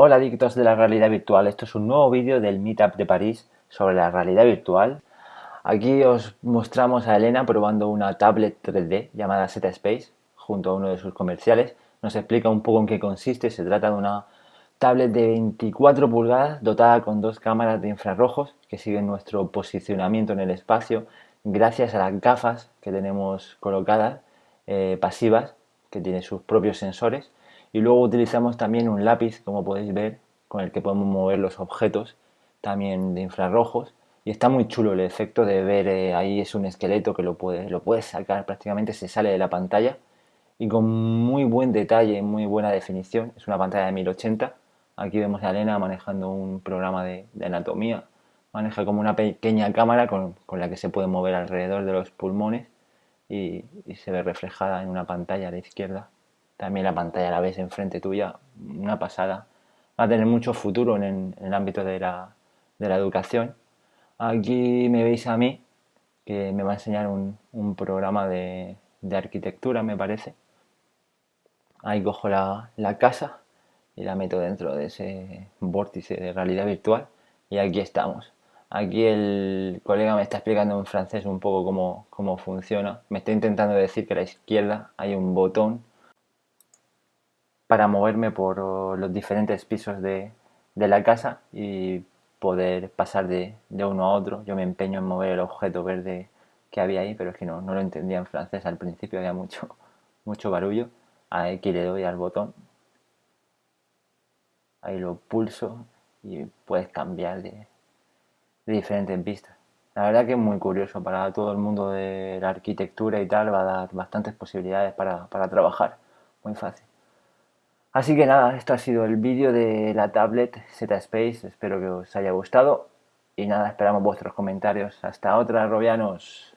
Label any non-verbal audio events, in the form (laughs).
Hola adictos de la realidad virtual, esto es un nuevo vídeo del Meetup de París sobre la realidad virtual. Aquí os mostramos a Elena probando una tablet 3D llamada Z-Space junto a uno de sus comerciales. Nos explica un poco en qué consiste, se trata de una tablet de 24 pulgadas dotada con dos cámaras de infrarrojos que siguen nuestro posicionamiento en el espacio gracias a las gafas que tenemos colocadas eh, pasivas que tienen sus propios sensores y luego utilizamos también un lápiz como podéis ver con el que podemos mover los objetos también de infrarrojos. Y está muy chulo el efecto de ver eh, ahí es un esqueleto que lo puedes, lo puedes sacar prácticamente se sale de la pantalla. Y con muy buen detalle, muy buena definición es una pantalla de 1080 aquí vemos a Elena manejando un programa de, anatomía. Maneja como una pequeña cámara con, la que se puede mover alrededor de los pulmones y se ve reflejada en una pantalla a la izquierda también la pantalla la ves enfrente tuya, una pasada. Va a tener mucho futuro en, el ámbito de la, educación. Aquí me veis a mí, que me va a enseñar un, programa de, arquitectura, me parece. Ahí cojo la, casa y la meto dentro de ese vórtice de realidad virtual y aquí estamos. Aquí el colega me está explicando en francés un poco cómo, cómo funciona. Me está intentando decir que a la izquierda hay un botón para moverme por los diferentes pisos de, la casa y poder pasar de, uno a otro. Yo me empeño en mover el objeto verde que había ahí, pero es que no, no lo entendía en francés al principio, había mucho, (laughs) mucho barullo. Aquí le doy al botón, ahí lo pulso y puedes cambiar de, diferentes vistas. La verdad que es muy curioso para todo el mundo de la arquitectura y tal, va a dar bastantes posibilidades para, para trabajar, muy fácil. Así que nada, esto ha sido el vídeo de la tablet Z-Space, espero que os haya gustado y nada, esperamos vuestros comentarios. Hasta otra, Robianos.